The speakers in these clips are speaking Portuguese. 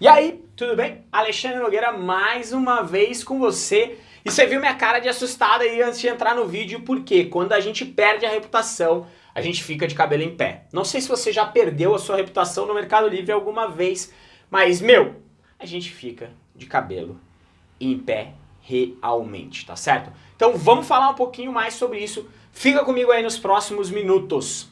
E aí, tudo bem? Alexandre Nogueira mais uma vez com você. E você viu minha cara de assustada aí antes de entrar no vídeo, porque quando a gente perde a reputação, a gente fica de cabelo em pé. Não sei se você já perdeu a sua reputação no Mercado Livre alguma vez, mas, meu, a gente fica de cabelo em pé realmente, tá certo? Então vamos falar um pouquinho mais sobre isso. Fica comigo aí nos próximos minutos.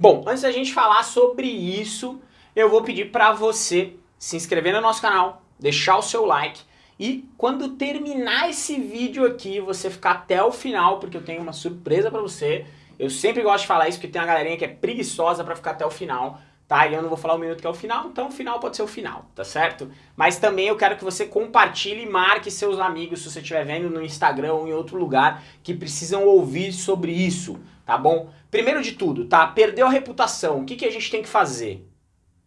Bom, antes da gente falar sobre isso, eu vou pedir para você se inscrever no nosso canal, deixar o seu like e quando terminar esse vídeo aqui, você ficar até o final, porque eu tenho uma surpresa para você. Eu sempre gosto de falar isso porque tem uma galerinha que é preguiçosa para ficar até o final, tá? E eu não vou falar o minuto que é o final, então o final pode ser o final, tá certo? Mas também eu quero que você compartilhe e marque seus amigos, se você estiver vendo no Instagram ou em outro lugar, que precisam ouvir sobre isso, tá bom? Primeiro de tudo, tá? Perdeu a reputação, o que, que a gente tem que fazer?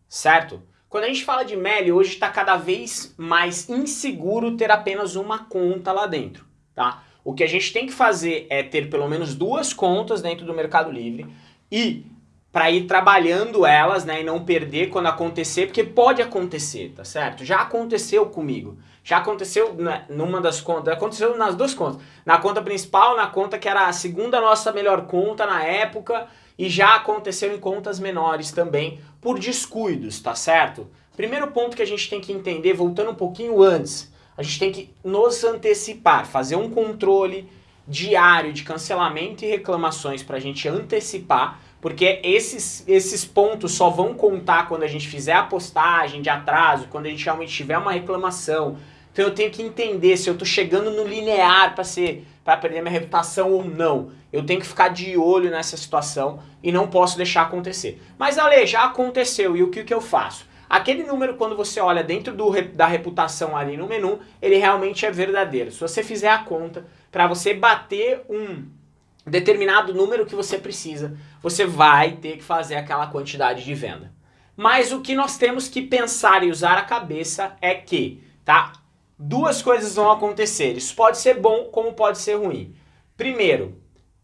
Certo? Quando a gente fala de Meli, hoje está cada vez mais inseguro ter apenas uma conta lá dentro, tá? O que a gente tem que fazer é ter pelo menos duas contas dentro do Mercado Livre e para ir trabalhando elas, né, e não perder quando acontecer, porque pode acontecer, tá certo? Já aconteceu comigo. Já aconteceu numa das contas, aconteceu nas duas contas. Na conta principal, na conta que era a segunda nossa melhor conta na época, e já aconteceu em contas menores também, por descuidos, tá certo? Primeiro ponto que a gente tem que entender, voltando um pouquinho antes, a gente tem que nos antecipar, fazer um controle diário de cancelamento e reclamações para a gente antecipar porque esses, esses pontos só vão contar quando a gente fizer a postagem de atraso, quando a gente realmente tiver uma reclamação. Então eu tenho que entender se eu estou chegando no linear para ser para perder minha reputação ou não. Eu tenho que ficar de olho nessa situação e não posso deixar acontecer. Mas Ale, já aconteceu e o que, que eu faço? Aquele número, quando você olha dentro do, da reputação ali no menu, ele realmente é verdadeiro. Se você fizer a conta, para você bater um determinado número que você precisa, você vai ter que fazer aquela quantidade de venda. Mas o que nós temos que pensar e usar a cabeça é que, tá? Duas coisas vão acontecer. Isso pode ser bom como pode ser ruim. Primeiro,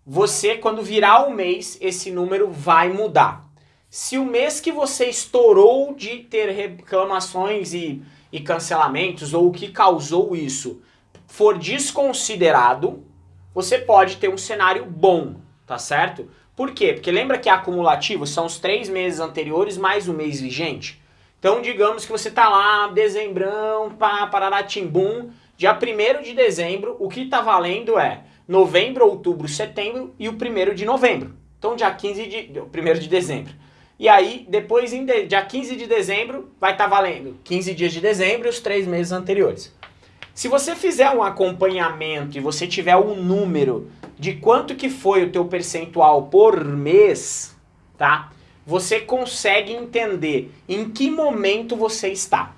você quando virar o mês, esse número vai mudar. Se o mês que você estourou de ter reclamações e, e cancelamentos, ou o que causou isso, for desconsiderado, você pode ter um cenário bom, tá certo? Por quê? Porque lembra que acumulativo são os três meses anteriores mais o mês vigente? Então digamos que você tá lá, dezembrão, pá, parará, timbum, dia 1 de dezembro, o que tá valendo é novembro, outubro, setembro e o 1 de novembro. Então dia 15 de, 1 de dezembro. E aí, depois, em de, dia 15 de dezembro, vai estar tá valendo 15 dias de dezembro e os três meses anteriores. Se você fizer um acompanhamento e você tiver um número de quanto que foi o teu percentual por mês, tá? Você consegue entender em que momento você está.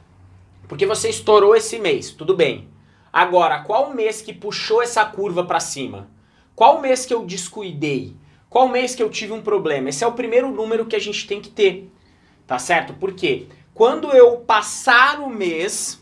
Porque você estourou esse mês, tudo bem. Agora, qual mês que puxou essa curva para cima? Qual mês que eu descuidei? Qual mês que eu tive um problema? Esse é o primeiro número que a gente tem que ter, tá certo? Porque quando eu passar o mês,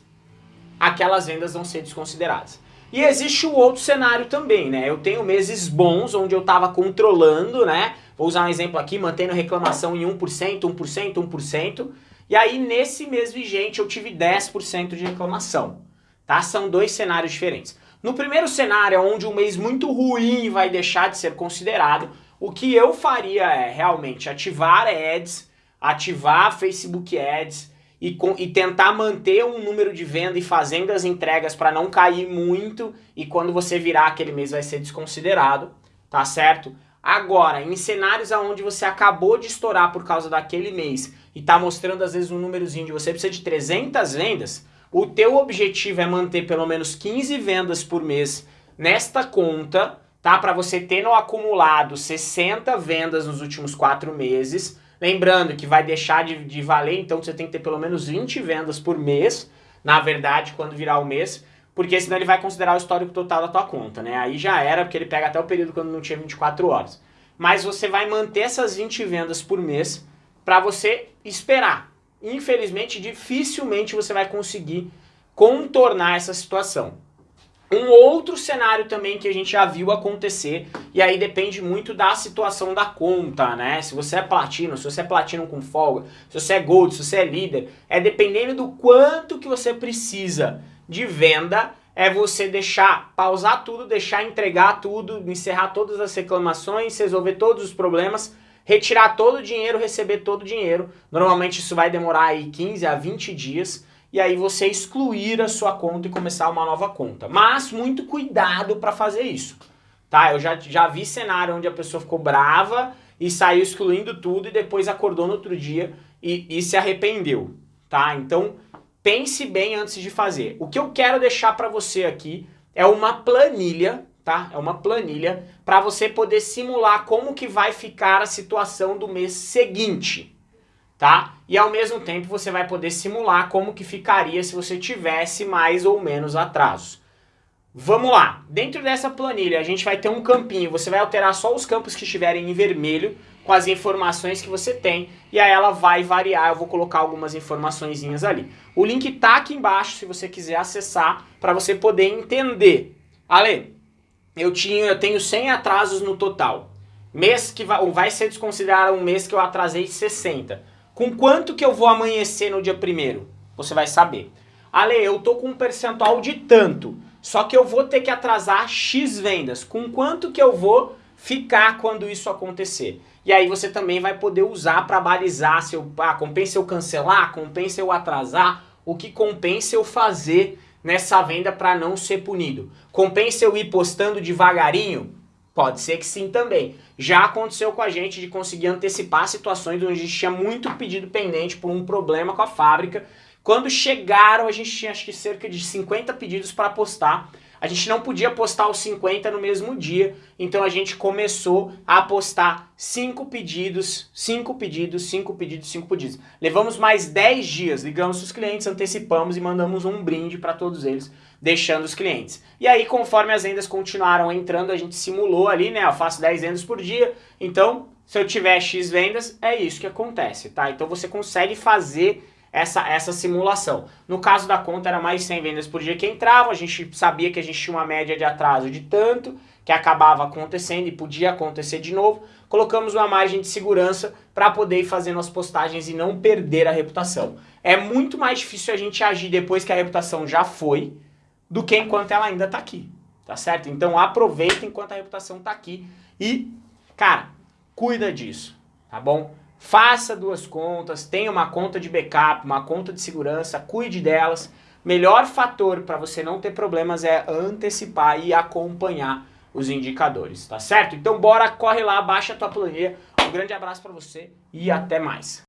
aquelas vendas vão ser desconsideradas. E existe o outro cenário também, né? Eu tenho meses bons onde eu estava controlando, né? Vou usar um exemplo aqui, mantendo reclamação em 1%, 1%, 1%. E aí nesse mês vigente eu tive 10% de reclamação, tá? São dois cenários diferentes. No primeiro cenário, onde um mês muito ruim vai deixar de ser considerado, o que eu faria é realmente ativar ads, ativar Facebook Ads, e, com, e tentar manter um número de venda e fazendo as entregas para não cair muito e quando você virar aquele mês vai ser desconsiderado, tá certo? Agora, em cenários onde você acabou de estourar por causa daquele mês e tá mostrando às vezes um númerozinho de você precisa de 300 vendas, o teu objetivo é manter pelo menos 15 vendas por mês nesta conta, tá? Para você ter no acumulado 60 vendas nos últimos 4 meses, Lembrando que vai deixar de, de valer, então você tem que ter pelo menos 20 vendas por mês, na verdade, quando virar o mês, porque senão ele vai considerar o histórico total da tua conta, né? Aí já era, porque ele pega até o período quando não tinha 24 horas. Mas você vai manter essas 20 vendas por mês para você esperar. Infelizmente, dificilmente você vai conseguir contornar essa situação. Um outro cenário também que a gente já viu acontecer, e aí depende muito da situação da conta, né? Se você é platino, se você é platino com folga, se você é gold, se você é líder, é dependendo do quanto que você precisa de venda, é você deixar, pausar tudo, deixar entregar tudo, encerrar todas as reclamações, resolver todos os problemas, retirar todo o dinheiro, receber todo o dinheiro. Normalmente isso vai demorar aí 15 a 20 dias, e aí você excluir a sua conta e começar uma nova conta. Mas muito cuidado para fazer isso, tá? Eu já, já vi cenário onde a pessoa ficou brava e saiu excluindo tudo e depois acordou no outro dia e, e se arrependeu, tá? Então pense bem antes de fazer. O que eu quero deixar para você aqui é uma planilha, tá? É uma planilha para você poder simular como que vai ficar a situação do mês seguinte tá? E ao mesmo tempo você vai poder simular como que ficaria se você tivesse mais ou menos atrasos. Vamos lá, dentro dessa planilha a gente vai ter um campinho, você vai alterar só os campos que estiverem em vermelho com as informações que você tem e aí ela vai variar, eu vou colocar algumas informações ali. O link tá aqui embaixo se você quiser acessar para você poder entender. Ale, eu, tinha, eu tenho 100 atrasos no total, mês que vai, vai ser desconsiderado um mês que eu atrasei 60 com quanto que eu vou amanhecer no dia primeiro? Você vai saber. Ale, eu tô com um percentual de tanto, só que eu vou ter que atrasar X vendas. Com quanto que eu vou ficar quando isso acontecer? E aí você também vai poder usar para balizar se eu, ah, compensa eu cancelar, compensa eu atrasar, o que compensa eu fazer nessa venda para não ser punido. Compensa eu ir postando devagarinho? Pode ser que sim também. Já aconteceu com a gente de conseguir antecipar situações onde a gente tinha muito pedido pendente por um problema com a fábrica. Quando chegaram, a gente tinha acho que cerca de 50 pedidos para postar. A gente não podia postar os 50 no mesmo dia, então a gente começou a postar 5 pedidos, 5 pedidos, 5 pedidos, 5 pedidos. Levamos mais 10 dias, ligamos os clientes, antecipamos e mandamos um brinde para todos eles deixando os clientes. E aí, conforme as vendas continuaram entrando, a gente simulou ali, né? Eu faço 10 vendas por dia, então se eu tiver X vendas, é isso que acontece, tá? Então você consegue fazer essa, essa simulação. No caso da conta era mais 100 vendas por dia que entravam, a gente sabia que a gente tinha uma média de atraso de tanto, que acabava acontecendo e podia acontecer de novo, colocamos uma margem de segurança para poder ir fazendo as postagens e não perder a reputação. É muito mais difícil a gente agir depois que a reputação já foi, do que enquanto ela ainda está aqui, tá certo? Então aproveita enquanto a reputação está aqui e, cara, cuida disso, tá bom? Faça duas contas, tenha uma conta de backup, uma conta de segurança, cuide delas. Melhor fator para você não ter problemas é antecipar e acompanhar os indicadores, tá certo? Então bora, corre lá, baixa a tua planilha. Um grande abraço para você e até mais.